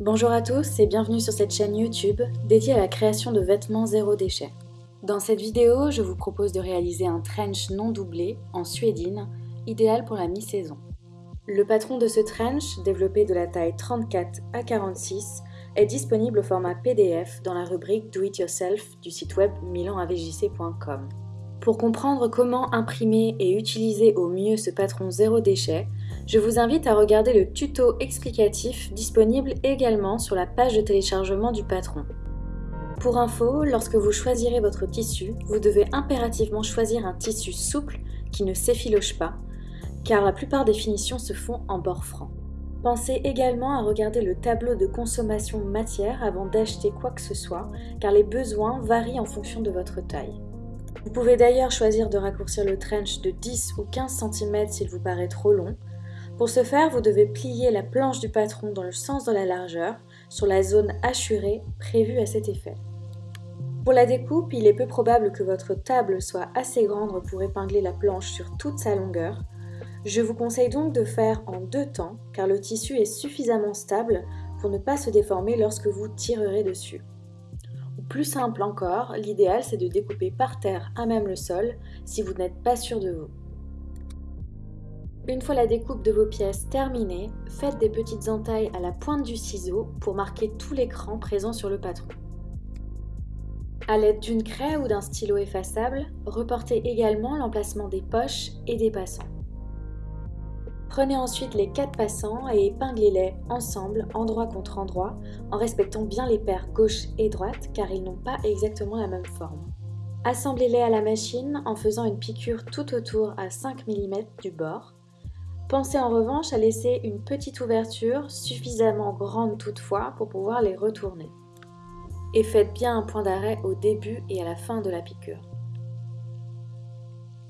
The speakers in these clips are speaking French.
Bonjour à tous et bienvenue sur cette chaîne YouTube dédiée à la création de vêtements zéro déchet. Dans cette vidéo, je vous propose de réaliser un trench non doublé en suédine, idéal pour la mi-saison. Le patron de ce trench, développé de la taille 34 à 46, est disponible au format PDF dans la rubrique Do It Yourself du site web milanavjc.com. Pour comprendre comment imprimer et utiliser au mieux ce patron zéro déchet, je vous invite à regarder le tuto explicatif disponible également sur la page de téléchargement du patron. Pour info, lorsque vous choisirez votre tissu, vous devez impérativement choisir un tissu souple qui ne s'effiloche pas, car la plupart des finitions se font en bord franc. Pensez également à regarder le tableau de consommation matière avant d'acheter quoi que ce soit, car les besoins varient en fonction de votre taille. Vous pouvez d'ailleurs choisir de raccourcir le trench de 10 ou 15 cm s'il vous paraît trop long. Pour ce faire, vous devez plier la planche du patron dans le sens de la largeur, sur la zone hachurée prévue à cet effet. Pour la découpe, il est peu probable que votre table soit assez grande pour épingler la planche sur toute sa longueur. Je vous conseille donc de faire en deux temps, car le tissu est suffisamment stable pour ne pas se déformer lorsque vous tirerez dessus. Ou plus simple encore, l'idéal c'est de découper par terre à même le sol si vous n'êtes pas sûr de vous. Une fois la découpe de vos pièces terminée, faites des petites entailles à la pointe du ciseau pour marquer tout l'écran présent sur le patron. A l'aide d'une craie ou d'un stylo effaçable, reportez également l'emplacement des poches et des passants. Prenez ensuite les quatre passants et épinglez-les ensemble, endroit contre endroit, en respectant bien les paires gauche et droite car ils n'ont pas exactement la même forme. Assemblez-les à la machine en faisant une piqûre tout autour à 5 mm du bord. Pensez en revanche à laisser une petite ouverture, suffisamment grande toutefois, pour pouvoir les retourner. Et faites bien un point d'arrêt au début et à la fin de la piqûre.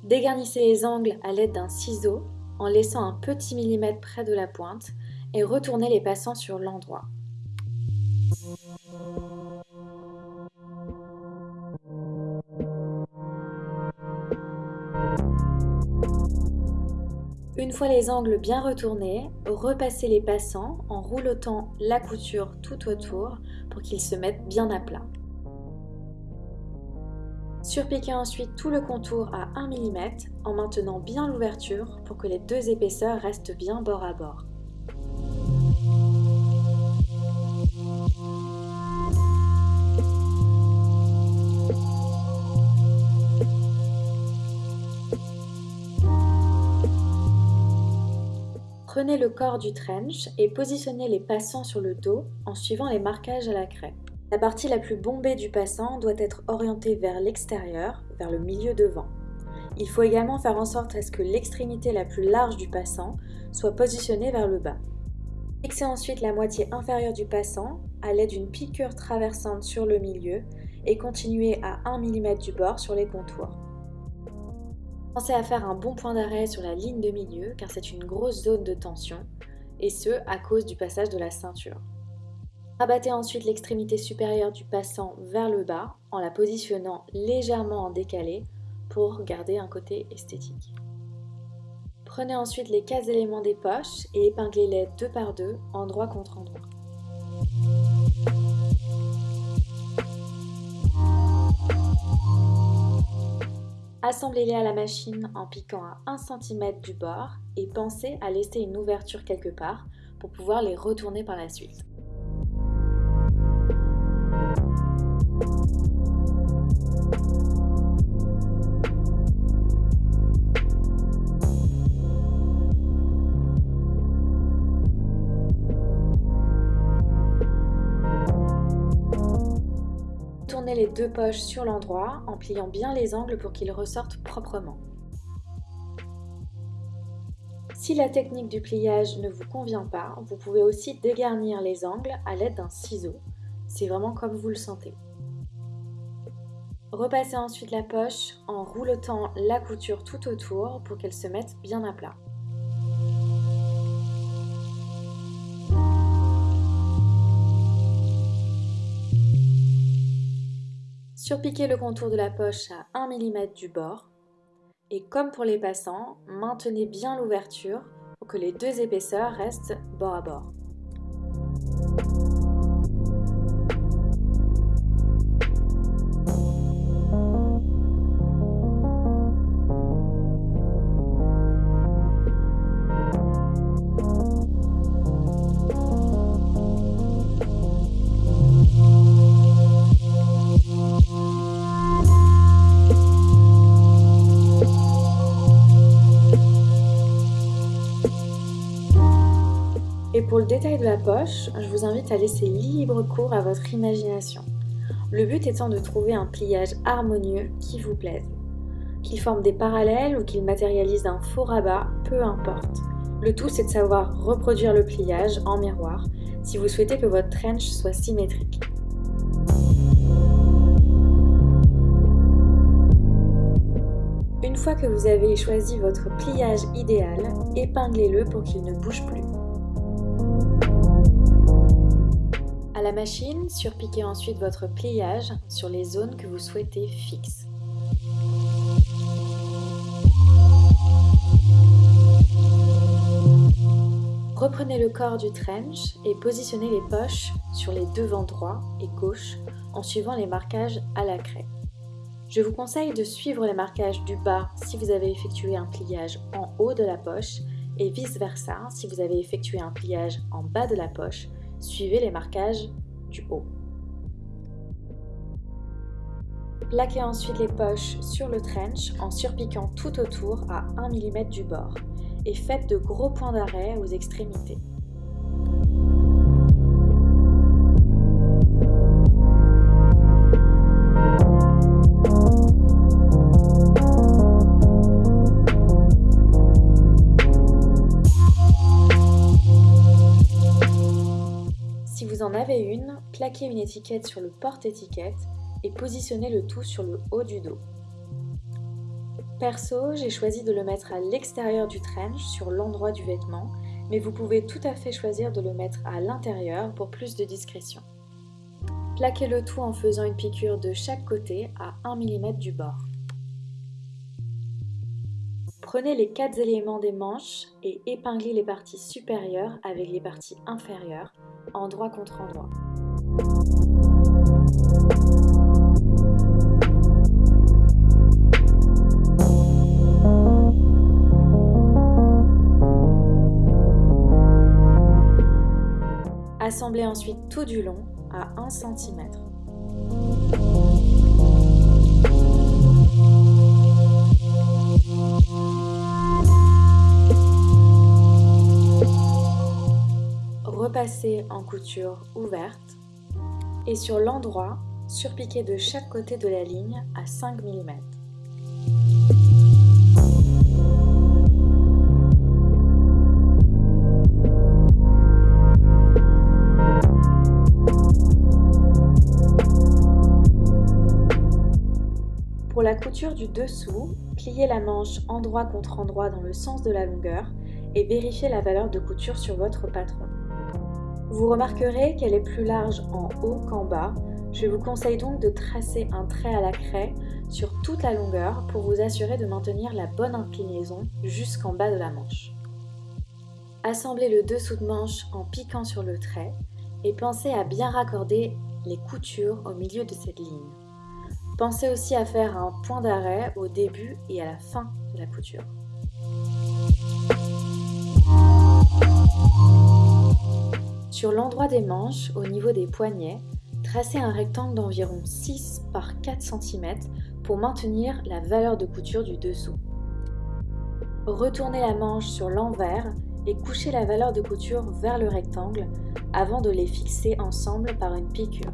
Dégarnissez les angles à l'aide d'un ciseau en laissant un petit millimètre près de la pointe et retournez les passants sur l'endroit. Une fois les angles bien retournés, repassez les passants en roulotant la couture tout autour pour qu'ils se mettent bien à plat. Surpiquez ensuite tout le contour à 1 mm en maintenant bien l'ouverture pour que les deux épaisseurs restent bien bord à bord. Prenez le corps du trench et positionnez les passants sur le dos en suivant les marquages à la craie. La partie la plus bombée du passant doit être orientée vers l'extérieur, vers le milieu devant. Il faut également faire en sorte à ce que l'extrémité la plus large du passant soit positionnée vers le bas. Fixez ensuite la moitié inférieure du passant à l'aide d'une piqûre traversante sur le milieu et continuez à 1 mm du bord sur les contours. Pensez à faire un bon point d'arrêt sur la ligne de milieu car c'est une grosse zone de tension et ce à cause du passage de la ceinture. Rabattez ensuite l'extrémité supérieure du passant vers le bas en la positionnant légèrement en décalé pour garder un côté esthétique. Prenez ensuite les 4 éléments des poches et épinglez-les deux par deux, endroit contre endroit. Assemblez-les à la machine en piquant à 1 cm du bord et pensez à laisser une ouverture quelque part pour pouvoir les retourner par la suite. Les deux poches sur l'endroit en pliant bien les angles pour qu'ils ressortent proprement. Si la technique du pliage ne vous convient pas, vous pouvez aussi dégarnir les angles à l'aide d'un ciseau. C'est vraiment comme vous le sentez. Repassez ensuite la poche en roulotant la couture tout autour pour qu'elle se mette bien à plat. Surpiquez le contour de la poche à 1 mm du bord et comme pour les passants, maintenez bien l'ouverture pour que les deux épaisseurs restent bord à bord. Le détail de la poche, je vous invite à laisser libre cours à votre imagination. Le but étant de trouver un pliage harmonieux qui vous plaise. Qu'il forme des parallèles ou qu'il matérialise un faux rabat, peu importe. Le tout c'est de savoir reproduire le pliage en miroir si vous souhaitez que votre trench soit symétrique. Une fois que vous avez choisi votre pliage idéal, épinglez-le pour qu'il ne bouge plus. La machine, surpiquez ensuite votre pliage sur les zones que vous souhaitez fixes. Reprenez le corps du trench et positionnez les poches sur les devants droits et gauche en suivant les marquages à la craie. Je vous conseille de suivre les marquages du bas si vous avez effectué un pliage en haut de la poche et vice versa si vous avez effectué un pliage en bas de la poche, suivez les marquages du haut. Plaquez ensuite les poches sur le trench en surpiquant tout autour à 1 mm du bord et faites de gros points d'arrêt aux extrémités. Plaquez une étiquette sur le porte-étiquette et positionnez le tout sur le haut du dos. Perso, j'ai choisi de le mettre à l'extérieur du trench, sur l'endroit du vêtement, mais vous pouvez tout à fait choisir de le mettre à l'intérieur pour plus de discrétion. Plaquez le tout en faisant une piqûre de chaque côté à 1 mm du bord. Prenez les quatre éléments des manches et épinglez les parties supérieures avec les parties inférieures, endroit contre endroit. Assemblez ensuite tout du long à 1 cm. Repassez en couture ouverte et sur l'endroit, surpiquez de chaque côté de la ligne à 5 mm. Du dessous, pliez la manche endroit contre endroit dans le sens de la longueur et vérifiez la valeur de couture sur votre patron. Vous remarquerez qu'elle est plus large en haut qu'en bas. Je vous conseille donc de tracer un trait à la craie sur toute la longueur pour vous assurer de maintenir la bonne inclinaison jusqu'en bas de la manche. Assemblez le dessous de manche en piquant sur le trait et pensez à bien raccorder les coutures au milieu de cette ligne. Pensez aussi à faire un point d'arrêt au début et à la fin de la couture. Sur l'endroit des manches, au niveau des poignets, tracez un rectangle d'environ 6 par 4 cm pour maintenir la valeur de couture du dessous. Retournez la manche sur l'envers et couchez la valeur de couture vers le rectangle avant de les fixer ensemble par une piqûre.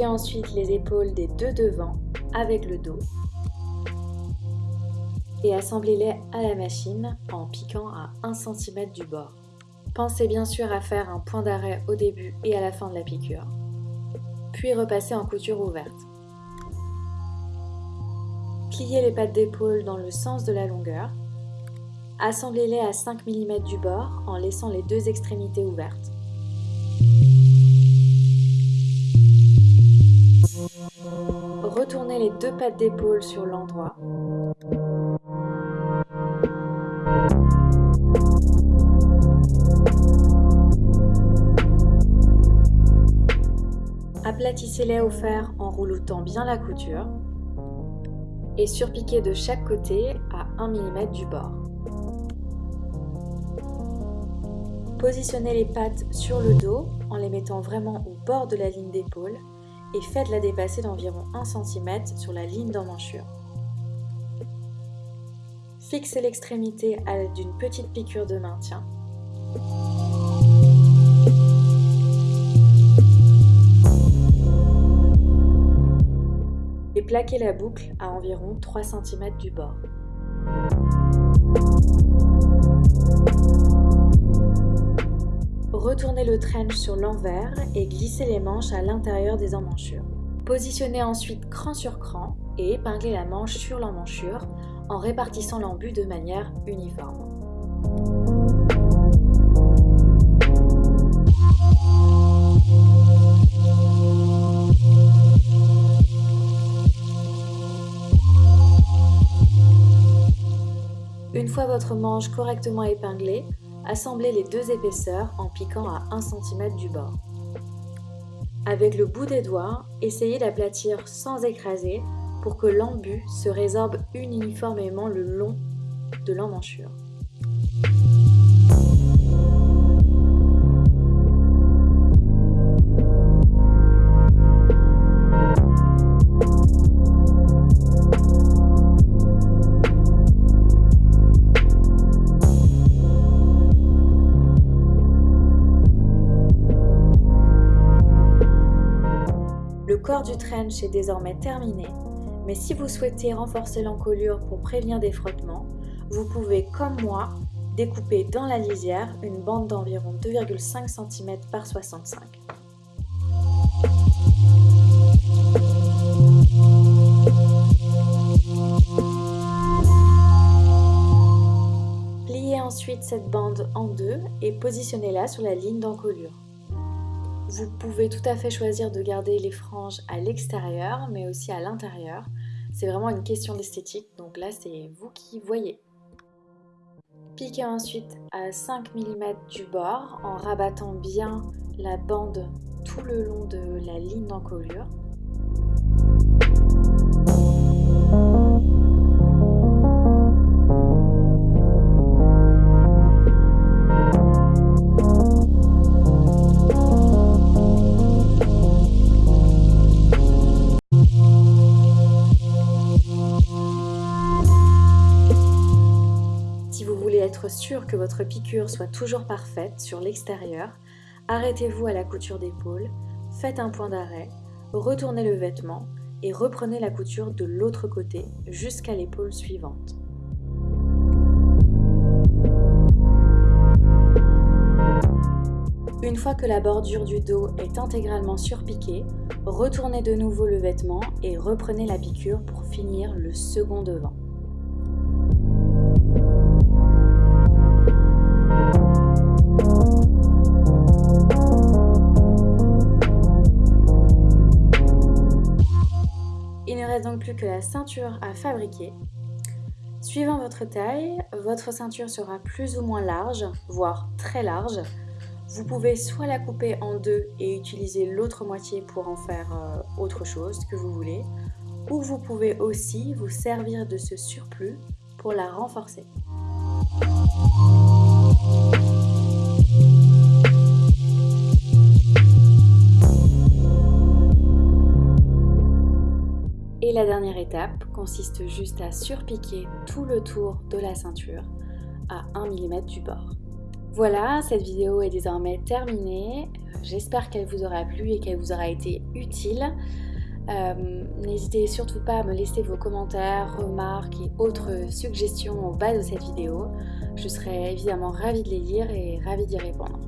Épinglez ensuite les épaules des deux devants avec le dos. et assemblez-les à la machine en piquant à 1 cm du bord. Pensez bien sûr à faire un point d'arrêt au début et à la fin de la piqûre. Puis repassez en couture ouverte. Pliez les pattes d'épaule dans le sens de la longueur. Assemblez-les à 5 mm du bord en laissant les deux extrémités ouvertes. Deux pattes d'épaule sur l'endroit. Aplatissez-les au fer en rouloutant bien la couture et surpiquez de chaque côté à 1 mm du bord. Positionnez les pattes sur le dos en les mettant vraiment au bord de la ligne d'épaule et faites-la dépasser d'environ 1 cm sur la ligne d'emmanchure. Fixez l'extrémité à l'aide d'une petite piqûre de maintien. Et plaquez la boucle à environ 3 cm du bord. Retournez le trench sur l'envers et glissez les manches à l'intérieur des emmanchures. Positionnez ensuite cran sur cran et épinglez la manche sur l'emmanchure en répartissant l'embut de manière uniforme. Une fois votre manche correctement épinglée, assemblez les deux épaisseurs en piquant à 1 cm du bord. Avec le bout des doigts, essayez d'aplatir sans écraser pour que l'embut se résorbe uniformément le long de l'emmanchure. Est désormais terminé, mais si vous souhaitez renforcer l'encolure pour prévenir des frottements, vous pouvez, comme moi, découper dans la lisière une bande d'environ 2,5 cm par 65 Pliez ensuite cette bande en deux et positionnez-la sur la ligne d'encolure. Vous pouvez tout à fait choisir de garder les franges à l'extérieur, mais aussi à l'intérieur. C'est vraiment une question d'esthétique, donc là c'est vous qui voyez. Piquez ensuite à 5 mm du bord en rabattant bien la bande tout le long de la ligne d'encolure. Sûr que votre piqûre soit toujours parfaite sur l'extérieur, arrêtez-vous à la couture d'épaule, faites un point d'arrêt, retournez le vêtement et reprenez la couture de l'autre côté jusqu'à l'épaule suivante. Une fois que la bordure du dos est intégralement surpiquée, retournez de nouveau le vêtement et reprenez la piqûre pour finir le second devant. La ceinture à fabriquer. Suivant votre taille, votre ceinture sera plus ou moins large, voire très large. Vous pouvez soit la couper en deux et utiliser l'autre moitié pour en faire euh, autre chose que vous voulez, ou vous pouvez aussi vous servir de ce surplus pour la renforcer. Et la dernière étape consiste juste à surpiquer tout le tour de la ceinture à 1 mm du bord. Voilà, cette vidéo est désormais terminée. J'espère qu'elle vous aura plu et qu'elle vous aura été utile. Euh, n'hésitez surtout pas à me laisser vos commentaires, remarques et autres suggestions au bas de cette vidéo. Je serai évidemment ravie de les lire et ravie d'y répondre.